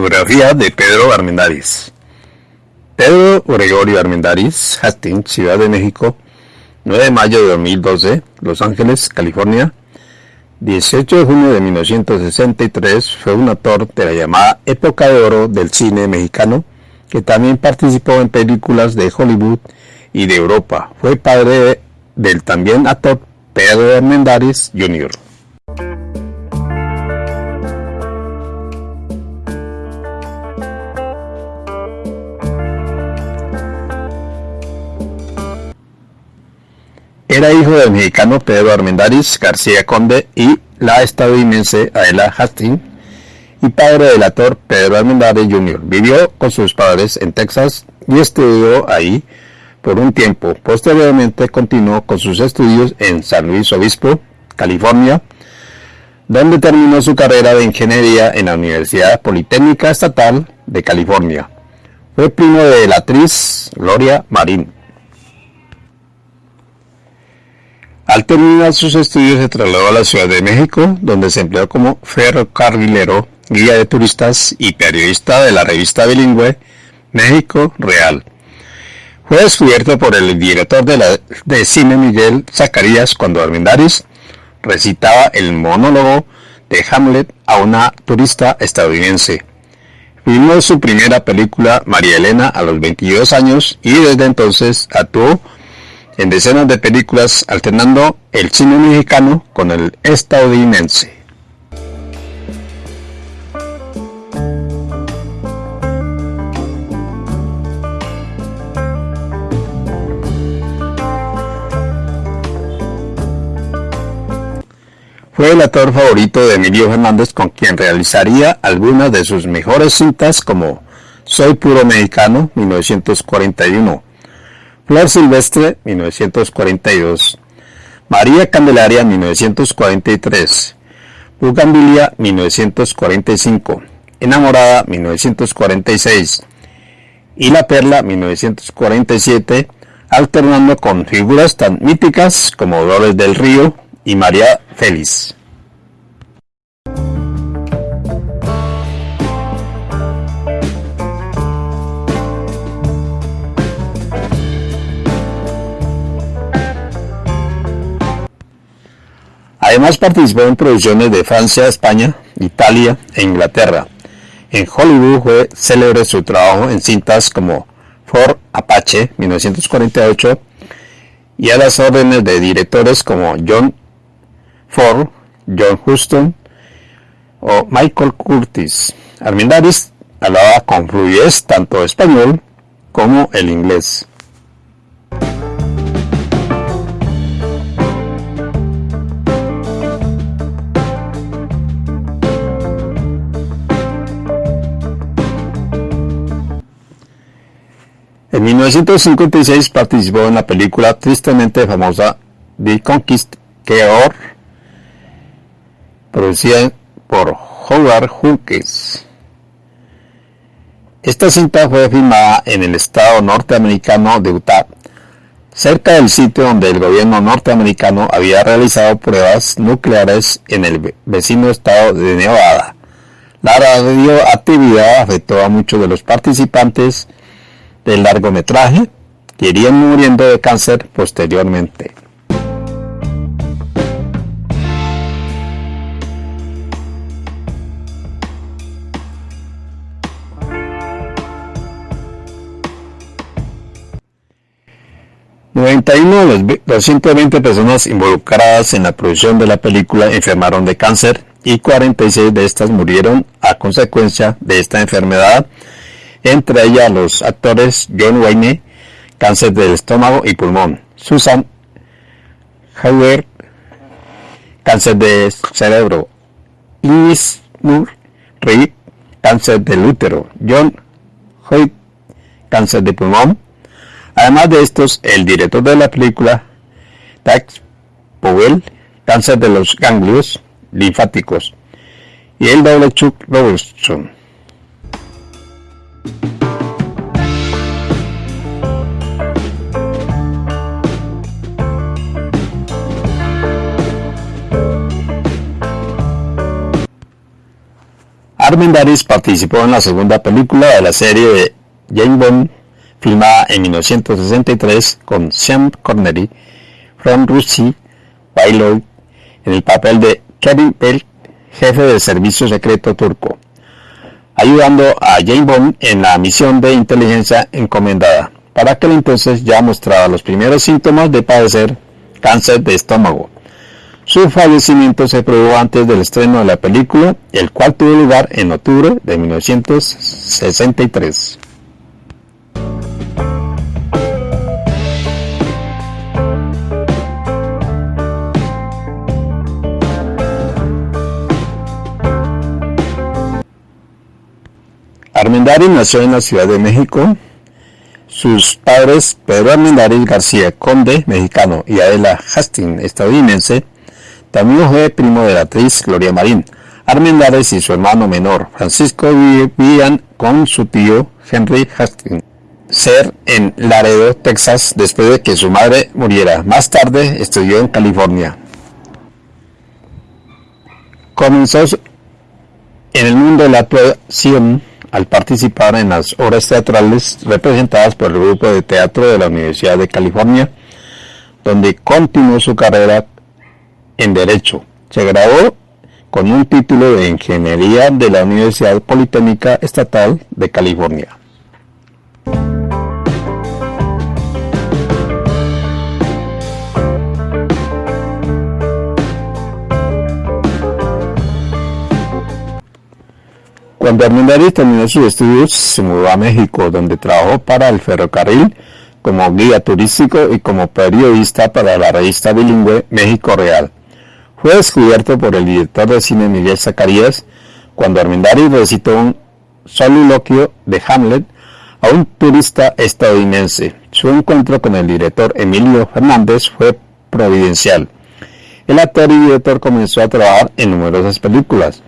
Biografía de Pedro Armendáriz Pedro Gregorio Armendáriz, Hastings, Ciudad de México, 9 de mayo de 2012, Los Ángeles, California. 18 de junio de 1963 fue un actor de la llamada época de oro del cine mexicano, que también participó en películas de Hollywood y de Europa. Fue padre del también actor Pedro Armendáriz Jr. Era hijo del mexicano Pedro Armendáriz García Conde y la estadounidense Aela Hastings y padre del actor Pedro Armendáriz Jr. Vivió con sus padres en Texas y estudió ahí por un tiempo. Posteriormente continuó con sus estudios en San Luis Obispo, California, donde terminó su carrera de ingeniería en la Universidad Politécnica Estatal de California. Fue primo de la actriz Gloria Marín. Al terminar sus estudios se trasladó a la Ciudad de México, donde se empleó como ferrocarrilero, guía de turistas y periodista de la revista bilingüe México Real. Fue descubierto por el director de, cine Miguel Zacarías cuando Armendáriz recitaba el monólogo de Hamlet a una turista estadounidense. Filmó su primera película María Elena a los 22 años y desde entonces actuó en decenas de películas alternando el cine mexicano con el estadounidense. Fue el actor favorito de Emilio Fernández con quien realizaría algunas de sus mejores cintas como Soy puro mexicano 1941, Flor Silvestre, 1942. María Candelaria, 1943. Bugambilia, 1945. Enamorada, 1946. Y La Perla, 1947, alternando con figuras tan míticas como Dolores del Río y María Félix. Además participó en producciones de Francia, España, Italia e Inglaterra. En Hollywood fue célebre su trabajo en cintas como Ford Apache 1948 y a las órdenes de directores como John Ford, John Huston o Michael Curtis. Armendáriz hablaba con fluidez tanto español como el inglés. En 1956 participó en la película tristemente famosa The Conquistador, producida por Howard Hawkins. Esta cinta fue filmada en el estado norteamericano de Utah, cerca del sitio donde el gobierno norteamericano había realizado pruebas nucleares en el vecino estado de Nevada. La radioactividad afectó a muchos de los participantes del largometraje que irían muriendo de cáncer posteriormente. ...91 de las 220 personas involucradas en la producción de la película enfermaron de cáncer y 46 de estas murieron a consecuencia de esta enfermedad entre ellas los actores John Wayne, cáncer del estómago y pulmón, Susan Howard, cáncer de cerebro, Louis Moore cáncer del útero, John Hoyt, cáncer de pulmón. Además de estos, el director de la película, Tax Powell, cáncer de los ganglios linfáticos, y el doble Chuck Robertson, Armendáriz participó en la segunda película de la serie de Jane Bond, filmada en 1963 con Sean Connery, From Rusty, Bailoy, en el papel de Kevin Bell, jefe del servicio secreto turco, ayudando a Jane Bond en la misión de inteligencia encomendada. Para aquel entonces ya mostraba los primeros síntomas de padecer cáncer de estómago. Su fallecimiento se produjo antes del estreno de la película, el cual tuvo lugar en octubre de 1963. Armendáriz nació en la Ciudad de México. Sus padres, Pedro Armendáriz García, conde mexicano, y Adela Hastings, estadounidense, también fue primo de la actriz Gloria Marín. Armendáriz y su hermano menor, Francisco, vivían con su tío Henry Hastings ser en Laredo, Texas, después de que su madre muriera. Más tarde estudió en California. Comenzó en el mundo de la actuación al participar en las obras teatrales representadas por el grupo de teatro de la Universidad de California, donde continuó su carrera en Derecho. Se graduó con un título de Ingeniería de la Universidad Politécnica Estatal de California. Cuando Armendáriz terminó sus estudios, se mudó a México, donde trabajó para el ferrocarril como guía turístico y como periodista para la revista bilingüe México Real. Fue descubierto por el director de cine Miguel Zacarías cuando Armendáriz recitó un soliloquio de Hamlet a un turista estadounidense. Su encuentro con el director Emilio Fernández fue providencial. El actor y director comenzó a trabajar en numerosas películas.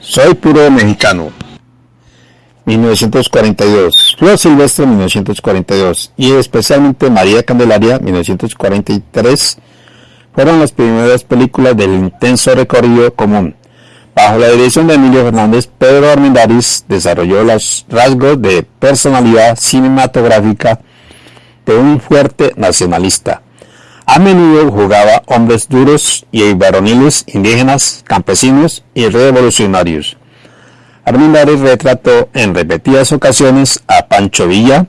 Soy puro mexicano. 1942. Flor Silvestre 1942 y especialmente María Candelaria 1943 fueron las primeras películas del intenso recorrido común. Bajo la dirección de Emilio Fernández, Pedro Armendáriz desarrolló los rasgos de personalidad cinematográfica de un fuerte nacionalista. A menudo jugaba hombres duros y varoniles indígenas, campesinos y revolucionarios. Armendáriz retrató en repetidas ocasiones a Pancho Villa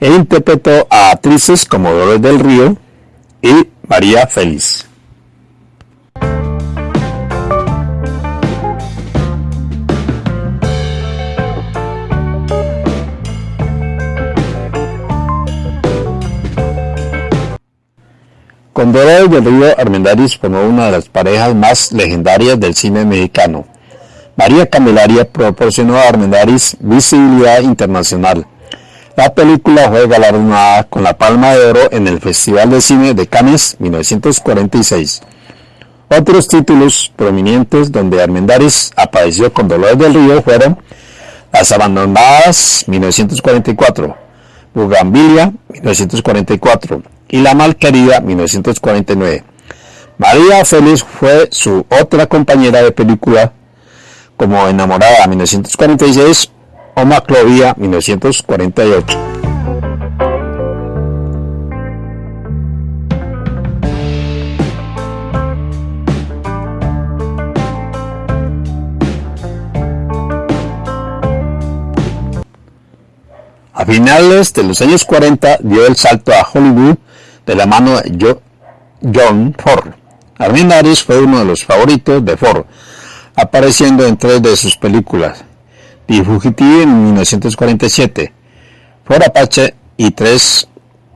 e interpretó a actrices como Dolores del Río y María Félix. Con Dolores del Río Armendáriz formó una de las parejas más legendarias del cine mexicano. María Candelaria proporcionó a Armendáriz visibilidad internacional. La película fue galardonada con la Palma de Oro en el Festival de Cine de Cannes 1946. Otros títulos prominentes donde Armendáriz apareció con Dolores del Río fueron Las Abandonadas 1944, Bugambilia 1944, y La Malquerida 1949. María Félix fue su otra compañera de película como Enamorada 1946 o Maclovia 1948. A finales de los años 40 dio el salto a Hollywood de la mano de John Ford. Armendáriz fue uno de los favoritos de Ford, apareciendo en tres de sus películas. The Fugitive en 1947, Ford Apache y tres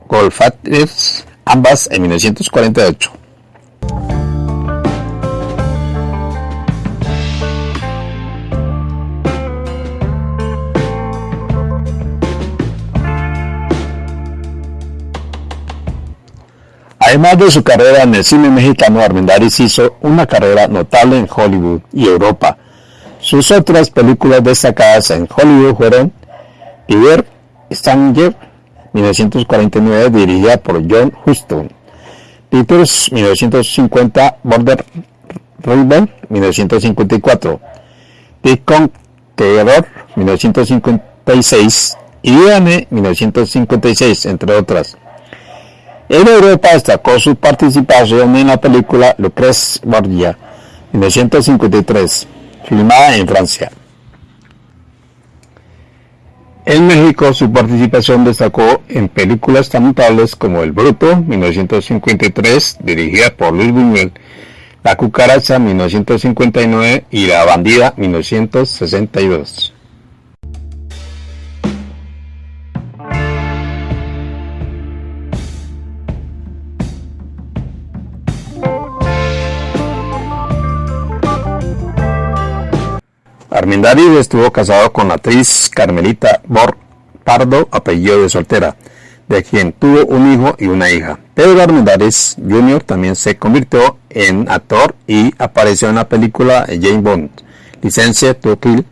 Golfagers, ambas en 1948. Además de su carrera en el cine mexicano, Armendáriz hizo una carrera notable en Hollywood y Europa. Sus otras películas destacadas en Hollywood fueron River Stanger, 1949, dirigida por John Huston, Peters, 1950, Border River, 1954, The Conqueror 1956 y Diane 1956, entre otras. En Europa destacó su participación en la película Lucrece Borgia 1953, filmada en Francia. En México su participación destacó en películas tan notables como El Bruto, 1953, dirigida por Luis Buñuel, La Cucaracha, 1959 y La Bandida, 1962. Armendáriz estuvo casado con la actriz Carmelita Bor Pardo, apellido de soltera, de quien tuvo un hijo y una hija. Pedro Armendáriz Jr. también se convirtió en actor y apareció en la película Jane Bond, Licencia to Kill,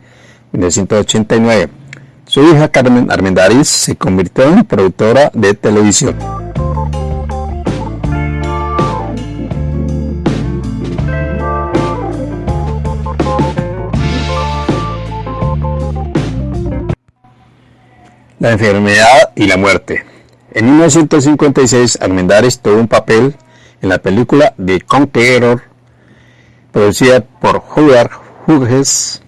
1989. Su hija Carmen Armendáriz se convirtió en productora de televisión. La enfermedad y la muerte. En 1956, Armendáriz tuvo un papel en la película The Conqueror, producida por Howard Hughes,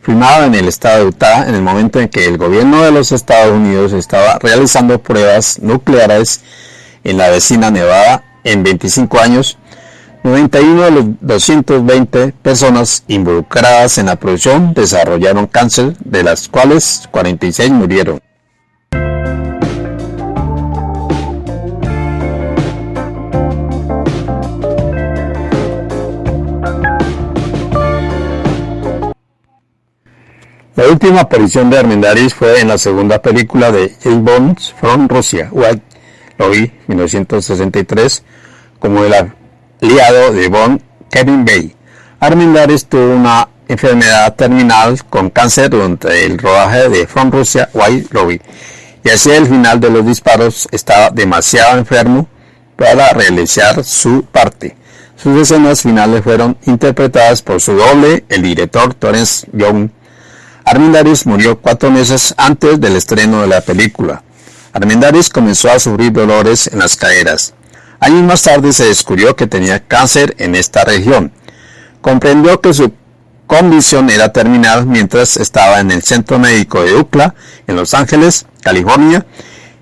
filmada en el estado de Utah en el momento en que el gobierno de los Estados Unidos estaba realizando pruebas nucleares en la vecina Nevada en 25 años. 91 de los 220 personas involucradas en la producción desarrollaron cáncer, de las cuales 46 murieron. La última aparición de Armendáriz fue en la segunda película de James Bond from Russia, White Lobby, 1963, como el aliado de Bond, Kevin Bay. Armendáriz tuvo una enfermedad terminal con cáncer durante el rodaje de From Russia, White Lobby, y hacia el final de los disparos estaba demasiado enfermo para realizar su parte. Sus escenas finales fueron interpretadas por su doble, el director Torrance Young, Armendáriz murió cuatro meses antes del estreno de la película. Armendáriz comenzó a sufrir dolores en las caderas. Años más tarde se descubrió que tenía cáncer en esta región. Comprendió que su condición era terminal mientras estaba en el centro médico de UCLA, en Los Ángeles, California,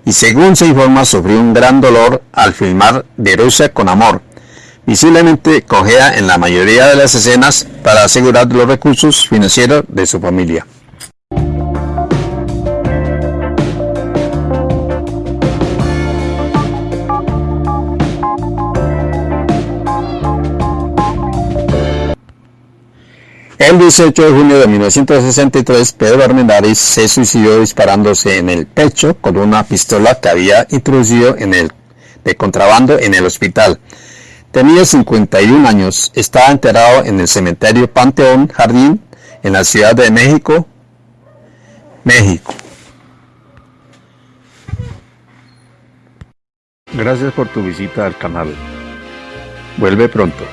y según se informa sufrió un gran dolor al filmar De Rusia con Amor, visiblemente cojea en la mayoría de las escenas para asegurar los recursos financieros de su familia. El 18 de junio de 1963, Pedro Armendáriz se suicidó disparándose en el pecho con una pistola que había introducido en el de contrabando en el hospital. Tenía 51 años, estaba enterrado en el cementerio Panteón Jardín en la Ciudad de México, México. Gracias por tu visita al canal. Vuelve pronto.